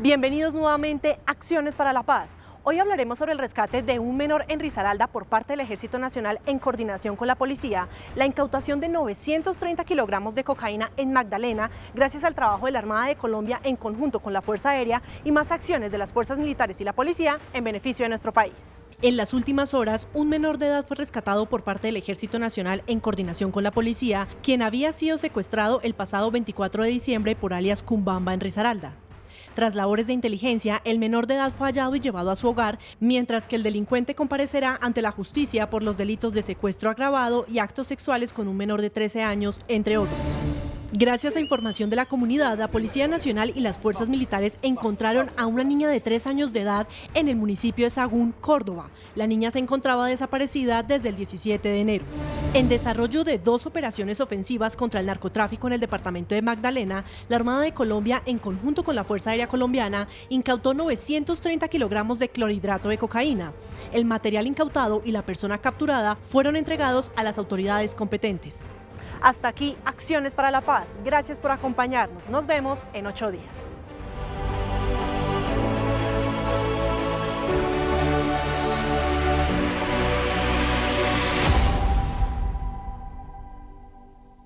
Bienvenidos nuevamente a Acciones para la Paz. Hoy hablaremos sobre el rescate de un menor en Risaralda por parte del Ejército Nacional en coordinación con la policía, la incautación de 930 kilogramos de cocaína en Magdalena gracias al trabajo de la Armada de Colombia en conjunto con la Fuerza Aérea y más acciones de las fuerzas militares y la policía en beneficio de nuestro país. En las últimas horas, un menor de edad fue rescatado por parte del Ejército Nacional en coordinación con la policía, quien había sido secuestrado el pasado 24 de diciembre por alias Cumbamba en Risaralda. Tras labores de inteligencia, el menor de edad fue hallado y llevado a su hogar, mientras que el delincuente comparecerá ante la justicia por los delitos de secuestro agravado y actos sexuales con un menor de 13 años, entre otros. Gracias a información de la comunidad, la Policía Nacional y las fuerzas militares encontraron a una niña de tres años de edad en el municipio de Sagún, Córdoba. La niña se encontraba desaparecida desde el 17 de enero. En desarrollo de dos operaciones ofensivas contra el narcotráfico en el departamento de Magdalena, la Armada de Colombia, en conjunto con la Fuerza Aérea Colombiana, incautó 930 kilogramos de clorhidrato de cocaína. El material incautado y la persona capturada fueron entregados a las autoridades competentes. Hasta aquí, Acciones para la Paz. Gracias por acompañarnos. Nos vemos en ocho días.